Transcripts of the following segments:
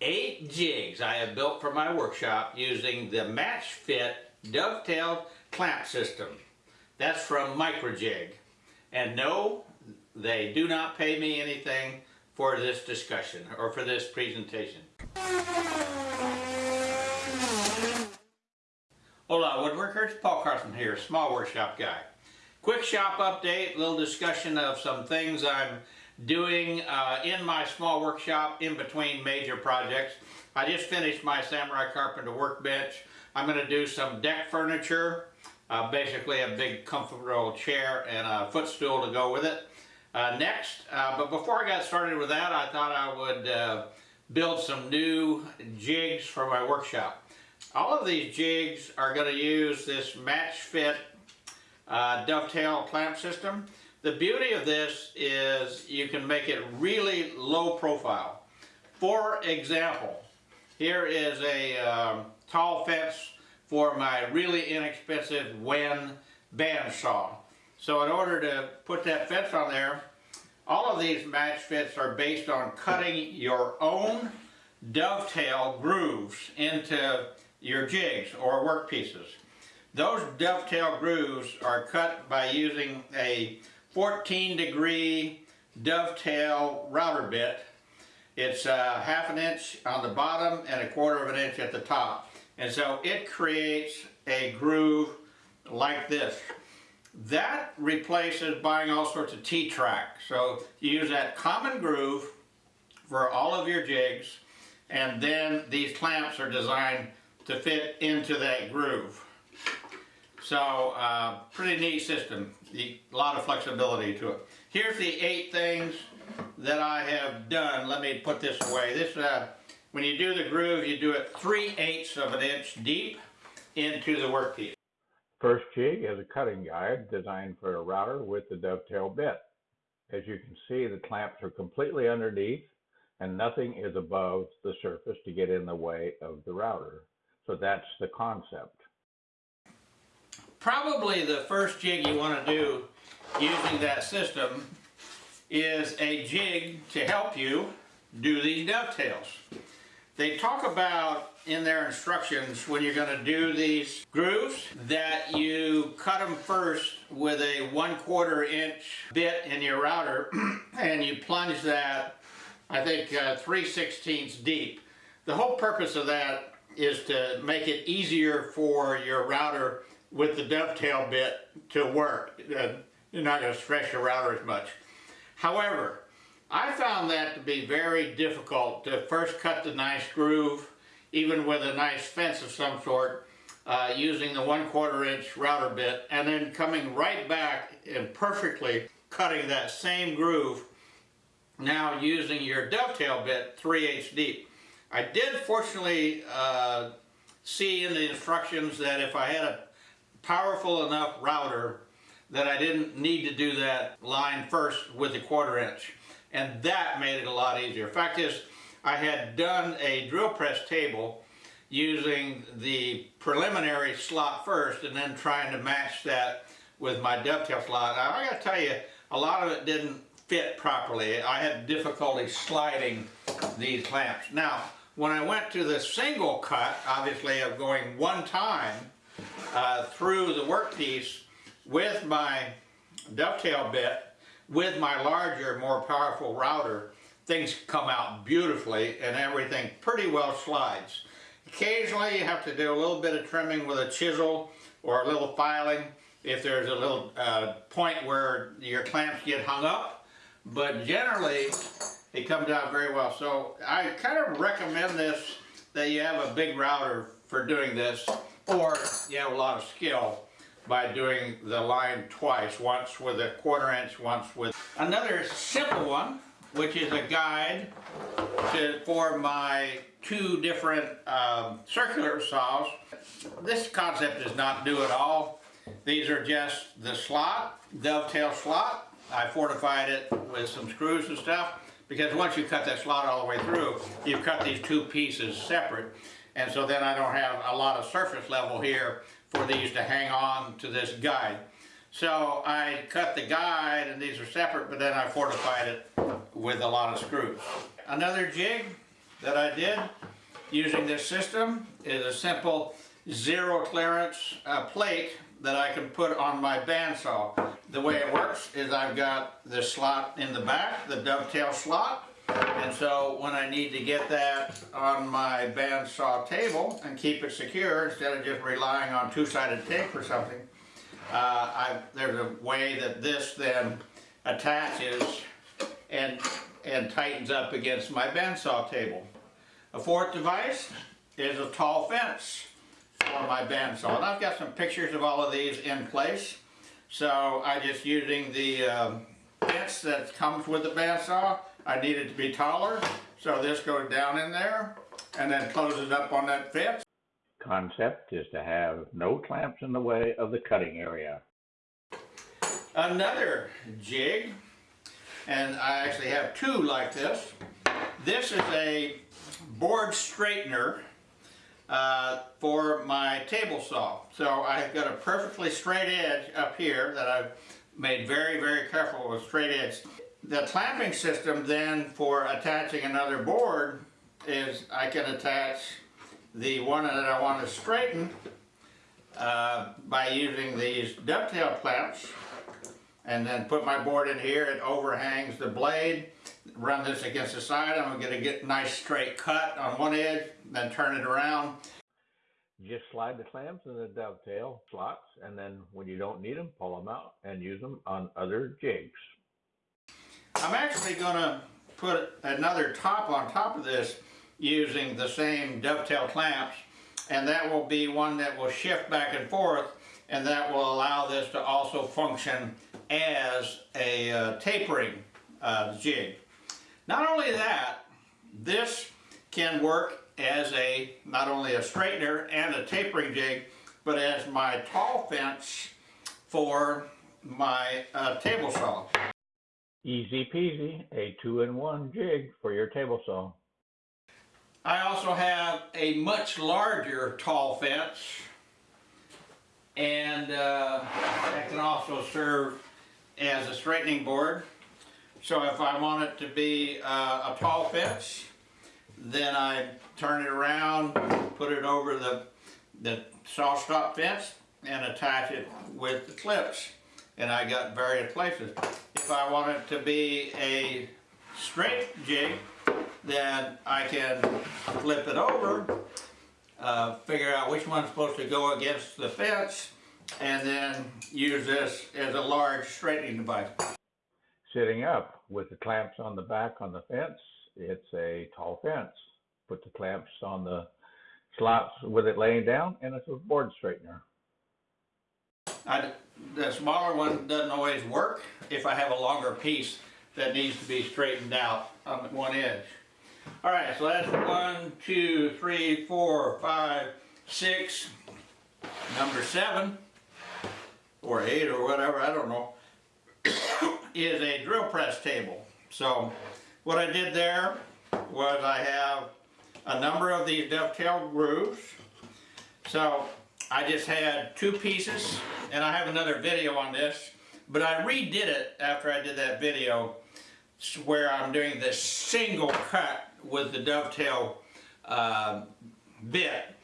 eight jigs I have built for my workshop using the Match Fit dovetailed clamp system. That's from Microjig. And no, they do not pay me anything for this discussion or for this presentation. Hola woodworkers, Paul Carson here, small workshop guy. Quick shop update, little discussion of some things I'm doing uh, in my small workshop in between major projects. I just finished my Samurai Carpenter workbench. I'm going to do some deck furniture, uh, basically a big comfortable chair and a footstool to go with it. Uh, next, uh, but before I got started with that, I thought I would uh, build some new jigs for my workshop. All of these jigs are going to use this match fit uh, dovetail clamp system. The beauty of this is you can make it really low profile. For example, here is a um, tall fence for my really inexpensive Wen bandsaw. So in order to put that fence on there, all of these match fits are based on cutting your own dovetail grooves into your jigs or work pieces. Those dovetail grooves are cut by using a 14 degree dovetail router bit. It's uh, half an inch on the bottom and a quarter of an inch at the top. And so it creates a groove like this. That replaces buying all sorts of T-track. So you use that common groove for all of your jigs and then these clamps are designed to fit into that groove. So, uh, pretty neat system. A lot of flexibility to it. Here's the eight things that I have done. Let me put this away. This, uh, when you do the groove, you do it 3 eighths of an inch deep into the workpiece. First jig is a cutting guide designed for a router with the dovetail bit. As you can see, the clamps are completely underneath and nothing is above the surface to get in the way of the router. So that's the concept. Probably the first jig you want to do using that system is a jig to help you do these dovetails. They talk about in their instructions when you're going to do these grooves that you cut them first with a one quarter inch bit in your router and you plunge that I think uh, 3 16ths deep. The whole purpose of that is to make it easier for your router with the dovetail bit to work. Uh, you're not going to stress your router as much. However, I found that to be very difficult to first cut the nice groove, even with a nice fence of some sort, uh, using the one quarter inch router bit, and then coming right back and perfectly cutting that same groove, now using your dovetail bit 3 eighths deep. I did fortunately uh, see in the instructions that if I had a powerful enough router that I didn't need to do that line first with a quarter inch. And that made it a lot easier. Fact is, I had done a drill press table using the preliminary slot first and then trying to match that with my dovetail slot. Now, I gotta tell you, a lot of it didn't fit properly. I had difficulty sliding these clamps. Now, when I went to the single cut, obviously of going one time uh, through the workpiece with my dovetail bit, with my larger, more powerful router, things come out beautifully and everything pretty well slides. Occasionally you have to do a little bit of trimming with a chisel or a little filing if there's a little uh, point where your clamps get hung up, but generally it comes out very well. So I kind of recommend this that you have a big router for doing this or you have a lot of skill by doing the line twice, once with a quarter inch, once with another simple one, which is a guide to, for my two different um, circular saws. This concept is not new at all. These are just the slot, dovetail slot. I fortified it with some screws and stuff because once you cut that slot all the way through, you've cut these two pieces separate. And so then I don't have a lot of surface level here for these to hang on to this guide. So I cut the guide and these are separate, but then I fortified it with a lot of screws. Another jig that I did using this system is a simple zero clearance uh, plate that I can put on my bandsaw. The way it works is I've got the slot in the back, the dovetail slot, and so when I need to get that on my bandsaw table and keep it secure instead of just relying on two-sided tape or something, uh, I, there's a way that this then attaches and, and tightens up against my bandsaw table. A fourth device is a tall fence for my bandsaw. And I've got some pictures of all of these in place. So I'm just using the um, fence that comes with the bandsaw. I need it to be taller, so this goes down in there and then closes up on that fence. Concept is to have no clamps in the way of the cutting area. Another jig, and I actually have two like this. This is a board straightener uh, for my table saw. So I've got a perfectly straight edge up here that I've made very, very careful with straight edge. The clamping system then for attaching another board is I can attach the one that I want to straighten uh, by using these dovetail clamps and then put my board in here, it overhangs the blade, run this against the side, I'm gonna get a nice straight cut on one edge, then turn it around. Just slide the clamps in the dovetail slots, and then when you don't need them, pull them out and use them on other jigs. I'm actually gonna put another top on top of this using the same dovetail clamps, and that will be one that will shift back and forth, and that will allow this to also function as a uh, tapering uh, jig. Not only that, this can work as a not only a straightener and a tapering jig, but as my tall fence for my uh, table saw. Easy peasy, a two-in-one jig for your table saw. I also have a much larger tall fence and uh, that can also serve as a straightening board. So if I want it to be uh, a tall fence, then I turn it around, put it over the, the SawStop fence and attach it with the clips. And I got various places. If I want it to be a straight jig, then I can flip it over, uh, figure out which one's supposed to go against the fence, and then use this as a large straightening device. Sitting up with the clamps on the back on the fence, it's a tall fence. Put the clamps on the slots with it laying down, and it's a board straightener. I, the smaller one doesn't always work if I have a longer piece that needs to be straightened out on one edge. All right, so that's one, two, three, four, five, six. Number seven, or eight or whatever, I don't know, is a drill press table. So what I did there was I have a number of these dovetail grooves. So I just had two pieces, and I have another video on this, but I redid it after I did that video where I'm doing this single cut with the dovetail uh, bit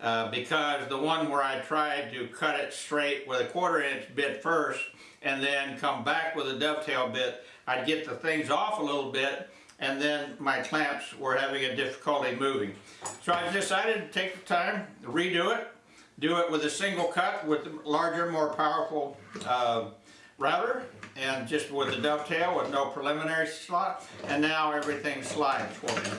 uh, because the one where I tried to cut it straight with a quarter inch bit first and then come back with a dovetail bit, I'd get the things off a little bit and then my clamps were having a difficulty moving. So I decided to take the time, to redo it, do it with a single cut with a larger, more powerful uh, router and just with a dovetail with no preliminary slot and now everything slides for me.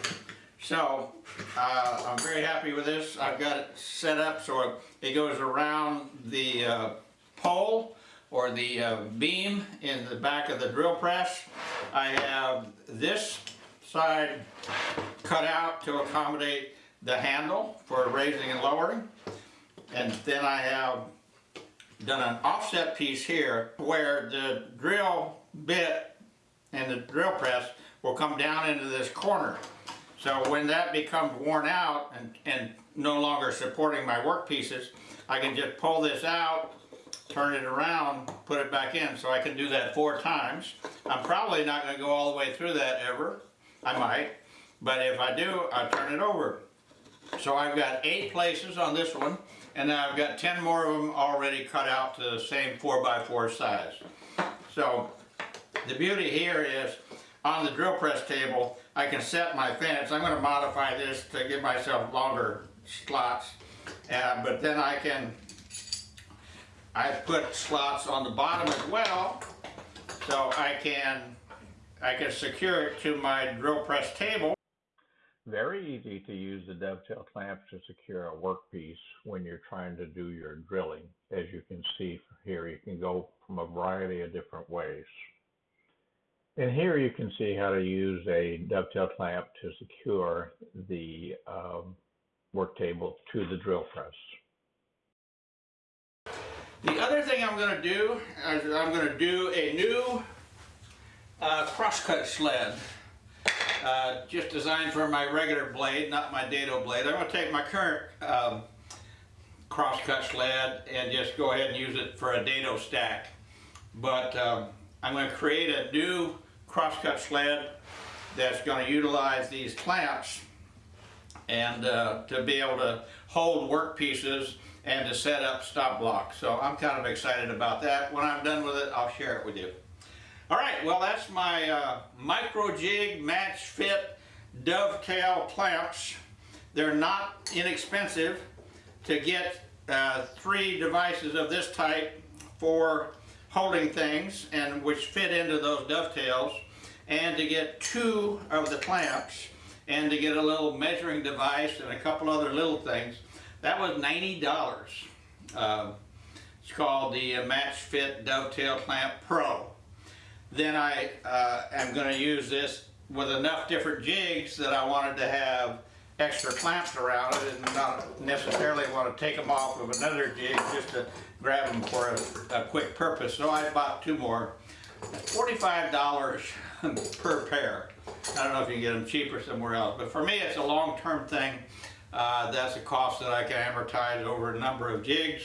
So uh, I'm very happy with this. I've got it set up so it goes around the uh, pole or the uh, beam in the back of the drill press. I have this side cut out to accommodate the handle for raising and lowering. And then I have done an offset piece here where the drill bit and the drill press will come down into this corner. So when that becomes worn out and, and no longer supporting my work pieces, I can just pull this out, turn it around, put it back in. So I can do that four times. I'm probably not going to go all the way through that ever. I might. But if I do, I turn it over. So I've got eight places on this one, and then I've got 10 more of them already cut out to the same 4x4 size. So the beauty here is on the drill press table, I can set my fence. I'm going to modify this to give myself longer slots, uh, but then I can, I put slots on the bottom as well, so I can, I can secure it to my drill press table. Very easy to use the dovetail clamps to secure a workpiece when you're trying to do your drilling. As you can see here, you can go from a variety of different ways. And here you can see how to use a dovetail clamp to secure the um, work table to the drill press. The other thing I'm going to do is I'm going to do a new uh, crosscut sled. Uh, just designed for my regular blade, not my dado blade. I'm going to take my current um, crosscut sled and just go ahead and use it for a dado stack. But um, I'm going to create a new crosscut sled that's going to utilize these clamps and uh, to be able to hold work pieces and to set up stop blocks. So I'm kind of excited about that. When I'm done with it, I'll share it with you. All right, well that's my uh, Microjig match fit dovetail clamps. They're not inexpensive to get uh, three devices of this type for holding things and which fit into those dovetails and to get two of the clamps and to get a little measuring device and a couple other little things. That was $90. Uh, it's called the uh, Match Fit Dovetail Clamp Pro. Then I uh, am going to use this with enough different jigs that I wanted to have extra clamps around it and not necessarily want to take them off of another jig just to grab them for a, a quick purpose. So I bought two more. $45 per pair. I don't know if you can get them cheaper somewhere else, but for me it's a long-term thing. Uh, that's a cost that I can amortize over a number of jigs,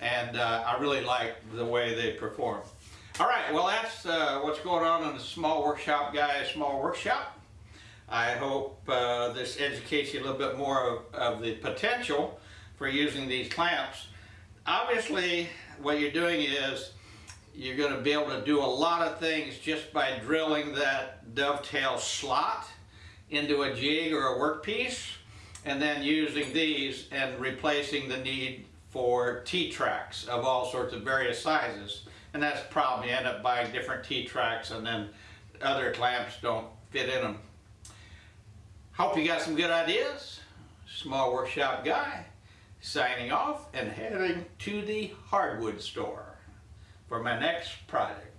and uh, I really like the way they perform. All right, well that's uh, what's going on in the Small Workshop Guy Small Workshop. I hope uh, this educates you a little bit more of, of the potential for using these clamps. Obviously, what you're doing is you're going to be able to do a lot of things just by drilling that dovetail slot into a jig or a workpiece and then using these and replacing the need for T-tracks of all sorts of various sizes. And that's the problem, you end up buying different T-tracks and then other clamps don't fit in them. Hope you got some good ideas. Small Workshop Guy signing off and heading to the hardwood store for my next project.